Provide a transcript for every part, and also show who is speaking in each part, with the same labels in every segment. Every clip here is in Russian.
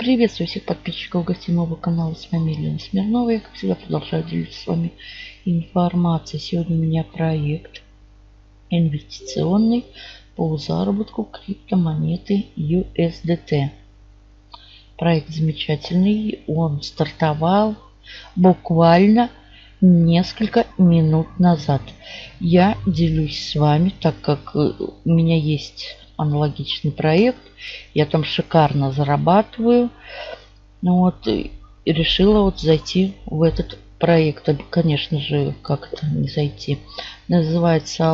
Speaker 1: Приветствую всех подписчиков гостиного канала. С вами Елена Смирнова. Я, как всегда, продолжаю делиться с вами информацией. Сегодня у меня проект инвестиционный по заработку криптомонеты USDT. Проект замечательный. Он стартовал буквально несколько минут назад. Я делюсь с вами, так как у меня есть аналогичный проект. Я там шикарно зарабатываю. Ну вот, и решила вот зайти в этот проект. Конечно же, как это не зайти. Называется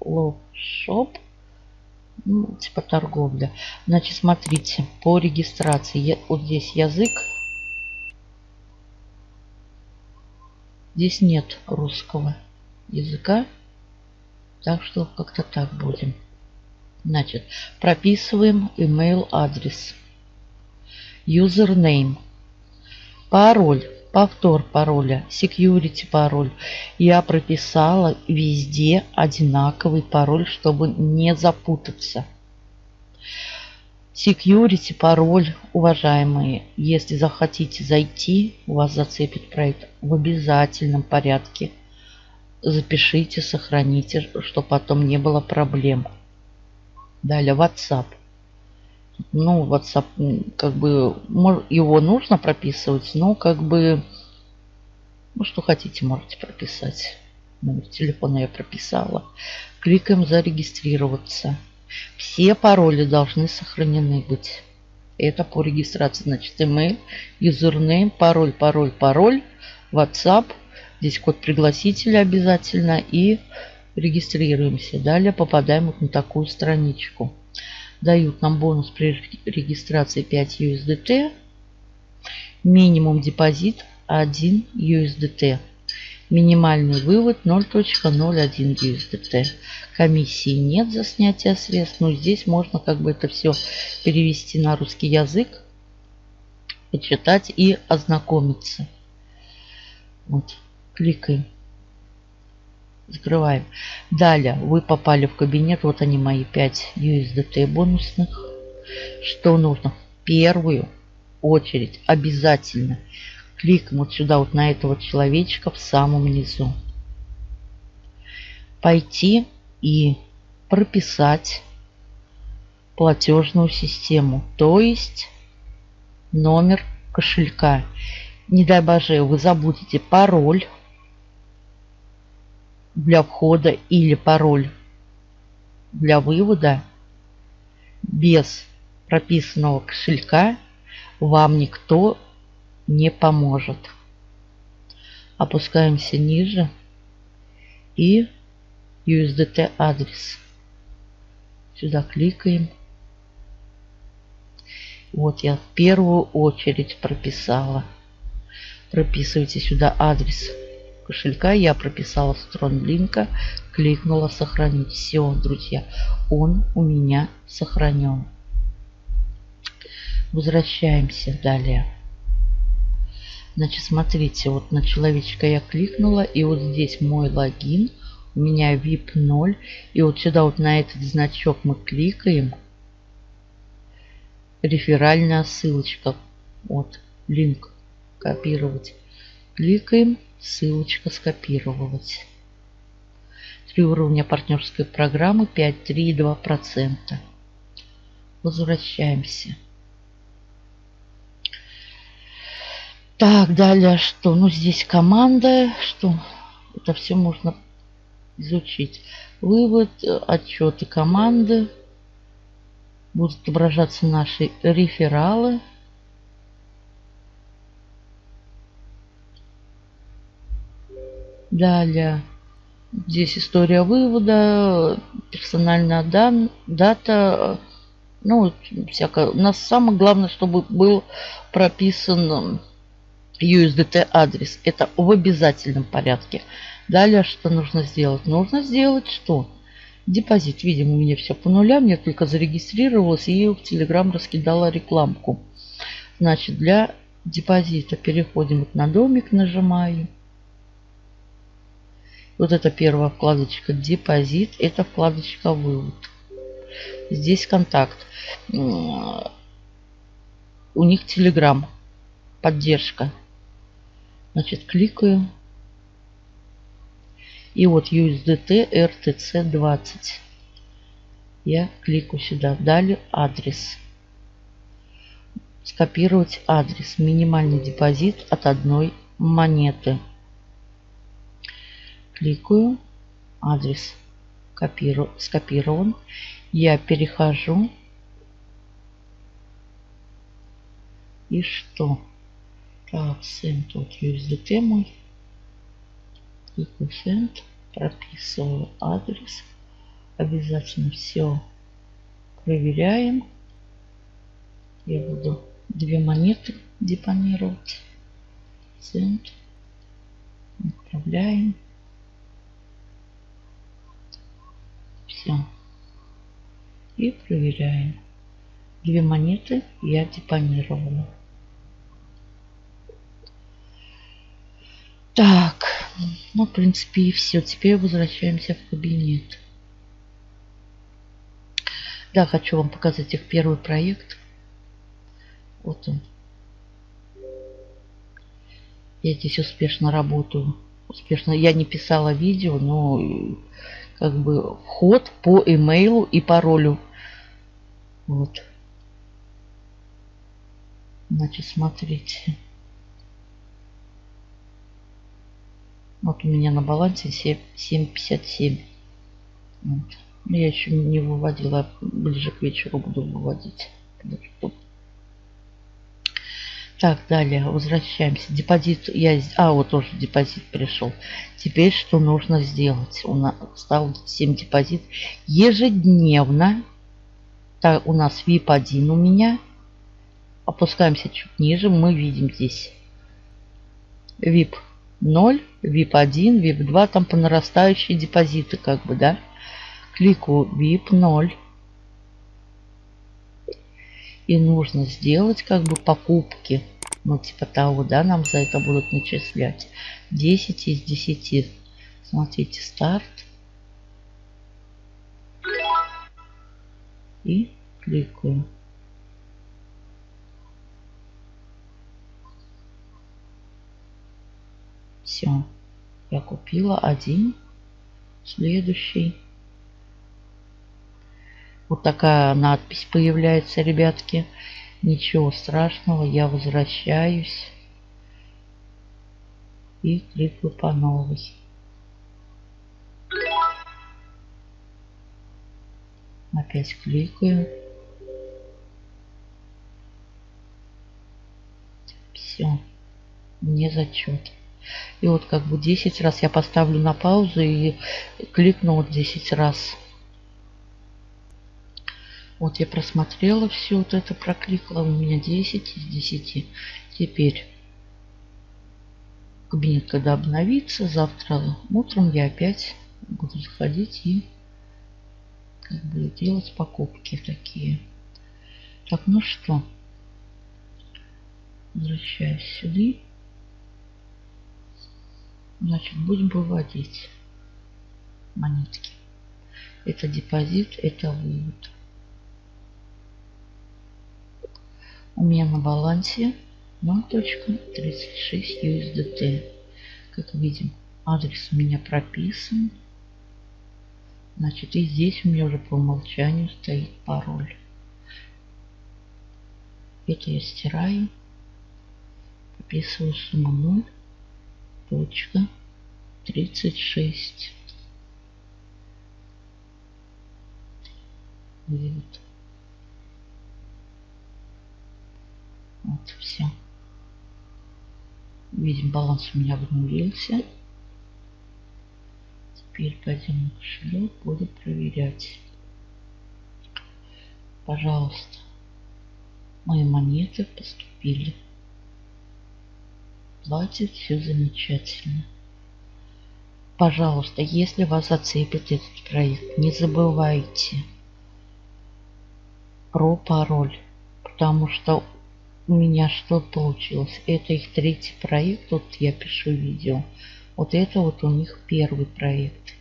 Speaker 1: Shop. Ну, типа торговля. Значит, смотрите, по регистрации. Я, вот здесь язык. Здесь нет русского языка. Так что как-то так будем. Значит, прописываем email адрес. Username. Пароль. Повтор пароля. Security пароль. Я прописала везде одинаковый пароль, чтобы не запутаться. Security пароль, уважаемые, если захотите зайти, у вас зацепит проект в обязательном порядке. Запишите, сохраните, чтобы потом не было проблем. Далее WhatsApp. Ну, WhatsApp, как бы, его нужно прописывать, но как бы, ну, что хотите, можете прописать. Номер телефона я прописала. Кликаем «Зарегистрироваться». Все пароли должны сохранены быть. Это по регистрации. Значит, email, username, пароль, пароль, пароль, WhatsApp. Здесь код пригласителя обязательно. И регистрируемся. Далее попадаем вот на такую страничку. Дают нам бонус при регистрации 5 USDT. Минимум депозит 1 USDT. Минимальный вывод 0.01 USDT. Комиссии нет за снятие средств. Но здесь можно как бы это все перевести на русский язык, почитать и ознакомиться. Вот, кликаем. Закрываем. Далее вы попали в кабинет. Вот они мои 5 USDT бонусных. Что нужно? В первую очередь обязательно кликаем вот сюда, вот на этого человечка в самом низу. Пойти и прописать платежную систему, то есть номер кошелька. Не дай боже, вы забудете пароль для входа или пароль для вывода без прописанного кошелька вам никто не поможет. Опускаемся ниже и USDT адрес. Сюда кликаем. Вот я в первую очередь прописала. Прописывайте сюда адрес кошелька я прописала стронлинка, кликнула сохранить. Все, друзья, он у меня сохранен. Возвращаемся далее. Значит, смотрите, вот на человечка я кликнула, и вот здесь мой логин, у меня VIP 0, и вот сюда вот на этот значок мы кликаем. Реферальная ссылочка, вот, линк, копировать. Кликаем, Ссылочка скопировать. Три уровня партнерской программы 5,3,2%. Возвращаемся. Так, далее что? Ну, здесь команда. Что? Это все можно изучить. Вывод, отчеты команды. Будут отображаться наши рефералы. Далее. Здесь история вывода, персональная дан, дата. Ну, всякое. У нас самое главное, чтобы был прописан USDT адрес. Это в обязательном порядке. Далее, что нужно сделать? Нужно сделать что? Депозит. Видимо, у меня все по нулям. Я только зарегистрировалась и в Telegram раскидала рекламку. Значит, для депозита переходим вот на домик, нажимаю. Вот это первая вкладочка депозит, это вкладочка вывод. Здесь контакт. у них Telegram. Поддержка. Значит, кликаю. И вот USDT RTC 20. Я кликаю сюда. Далее адрес. Скопировать адрес. Минимальный депозит от одной монеты. Кликаю. Адрес копиру, скопирован. Я перехожу. И что? Так, send от USDT мой. Кликаю send. Прописываю адрес. Обязательно все проверяем. Я буду две монеты депонировать. Send. Отправляем. Все. И проверяем. Две монеты я депонировала. Так, ну, в принципе, и все. Теперь возвращаемся в кабинет. Да, хочу вам показать их первый проект. Вот он. Я здесь успешно работаю. Успешно. Я не писала видео, но как бы вход по имейлу и паролю. Вот. Значит, смотрите. Вот у меня на балансе 7,57. Вот. Я еще не выводила, ближе к вечеру буду выводить. Так, далее, возвращаемся. Депозит, я, а, вот тоже депозит пришел. Теперь что нужно сделать? У нас стал 7 депозит. Ежедневно, так, у нас VIP 1 у меня. Опускаемся чуть ниже, мы видим здесь VIP 0, VIP 1, VIP 2, там по нарастающей депозиты, как бы, да. Кликаю VIP 0. И нужно сделать как бы покупки. Ну, типа того, да, нам за это будут начислять. 10 из 10. Смотрите, старт. И кликаю. Все. Я купила один. Следующий. Вот такая надпись появляется, ребятки. Ничего страшного, я возвращаюсь. И кликаю по новой. Опять кликаю. Все. Мне зачет. И вот как бы 10 раз я поставлю на паузу и кликну вот 10 раз. Вот я просмотрела все вот это, прокликала. У меня 10 из 10. Теперь кабинет, когда обновится, завтра утром я опять буду заходить и как бы делать покупки такие. Так, ну что, возвращаюсь сюда. Значит, будем выводить монетки. Это депозит, это вывод. У меня на балансе 0.36 USDT. Как видим, адрес у меня прописан. Значит, и здесь у меня уже по умолчанию стоит пароль. Это я стираю. Прописываю сумму 0.36. Вот. Вот, все. Видим, баланс у меня обнулился. Теперь пойдем на кошелек, буду проверять. Пожалуйста, мои монеты поступили. Платит все замечательно. Пожалуйста, если вас зацепит этот проект, не забывайте про пароль, потому что у меня что получилось. Это их третий проект, вот я пишу видео. Вот это вот у них первый проект.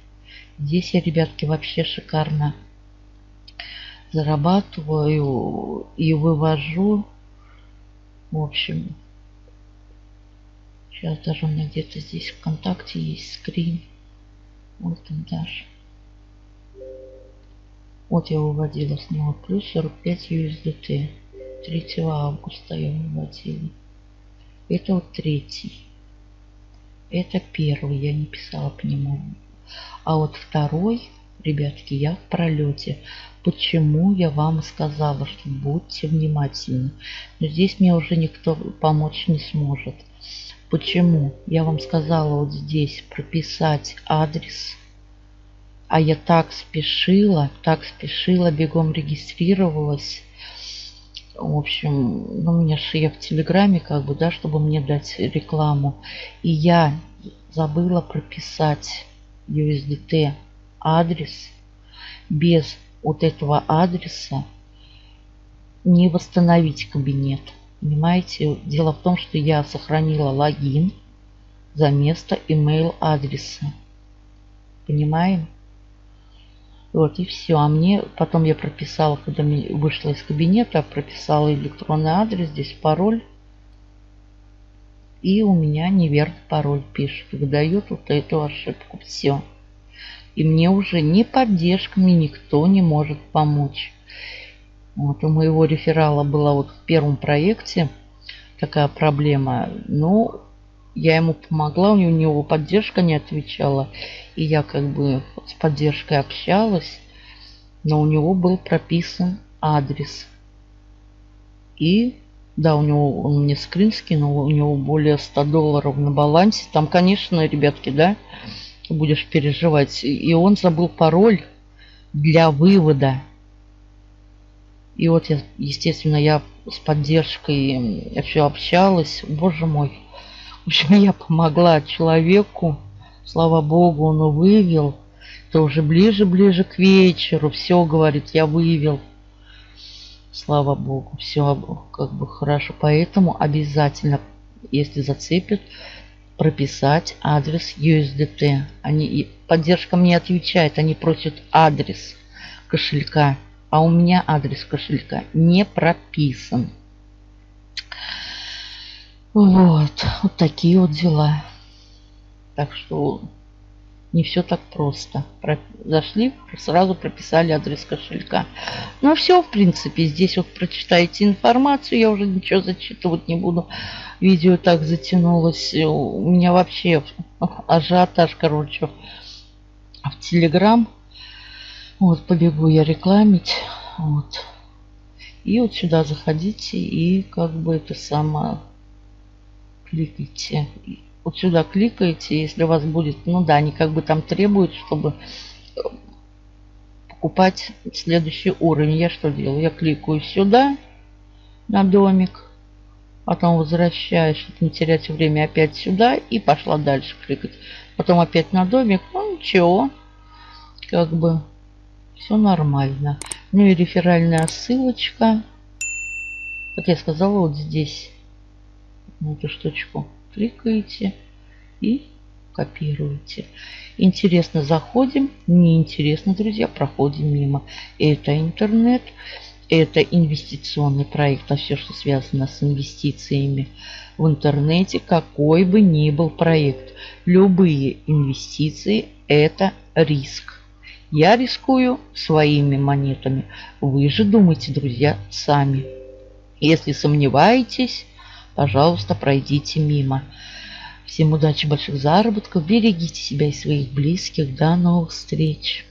Speaker 1: Здесь я, ребятки, вообще шикарно зарабатываю и вывожу В общем, сейчас даже у меня где-то здесь ВКонтакте есть скрин. Вот он даже. Вот я выводила с него плюс 45 USDT. 3 августа я выводила. Это вот третий. Это первый, я не писала по нему. А вот второй, ребятки, я в пролете. Почему я вам сказала, что будьте внимательны. Но здесь мне уже никто помочь не сможет. Почему? Я вам сказала вот здесь прописать адрес. А я так спешила, так спешила, бегом регистрировалась. В общем, ну, меня же я в Телеграме, как бы, да, чтобы мне дать рекламу. И я забыла прописать USDT адрес. Без вот этого адреса не восстановить кабинет. Понимаете, дело в том, что я сохранила логин за место email адреса. Понимаем? Вот и все. А мне потом я прописала, когда вышла из кабинета, прописала электронный адрес, здесь пароль. И у меня неверный пароль пишет. Выдает вот эту ошибку. Все. И мне уже ни поддержками никто не может помочь. Вот у моего реферала была вот в первом проекте такая проблема. Ну, я ему помогла, у него поддержка не отвечала. И я как бы с поддержкой общалась. Но у него был прописан адрес. И да, у него он мне скрин скинул, у него более 100 долларов на балансе. Там, конечно, ребятки, да, будешь переживать. И он забыл пароль для вывода и вот, я, естественно, я с поддержкой все общалась. Боже мой. В общем, я помогла человеку. Слава богу, он вывел. Это уже ближе-ближе к вечеру. Все, говорит, я вывел. Слава богу, все как бы хорошо. Поэтому обязательно, если зацепит, прописать адрес USDT. Они, поддержка мне отвечает, они просят адрес кошелька а у меня адрес кошелька не прописан. Вот, вот такие вот дела. Так что не все так просто. Зашли, сразу прописали адрес кошелька. Ну, все, в принципе, здесь вот прочитаете информацию, я уже ничего зачитывать не буду. Видео так затянулось. У меня вообще ажиотаж, короче, в Телеграм вот, побегу я рекламить. Вот. И вот сюда заходите и как бы это само кликайте. Вот сюда кликаете, если у вас будет, ну да, они как бы там требуют, чтобы э, покупать следующий уровень. Я что делаю? Я кликаю сюда на домик, потом возвращаюсь, чтобы не терять время, опять сюда и пошла дальше кликать. Потом опять на домик, ну ничего, как бы все нормально. Ну и реферальная ссылочка. Как я сказала, вот здесь на эту штучку кликаете и копируете. Интересно, заходим. Неинтересно, друзья, проходим мимо. Это интернет, это инвестиционный проект, а все, что связано с инвестициями в интернете, какой бы ни был проект. Любые инвестиции – это риск. Я рискую своими монетами. Вы же думайте, друзья, сами. Если сомневаетесь, пожалуйста, пройдите мимо. Всем удачи, больших заработков. Берегите себя и своих близких. До новых встреч.